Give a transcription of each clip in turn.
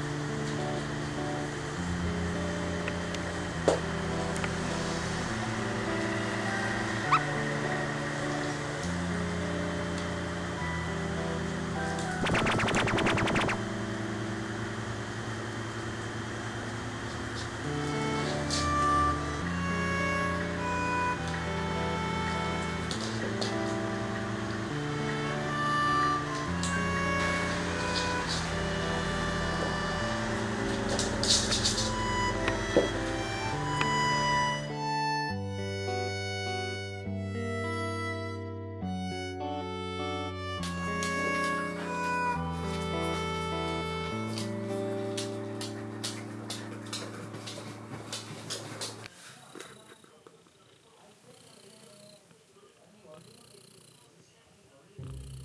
うん。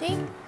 行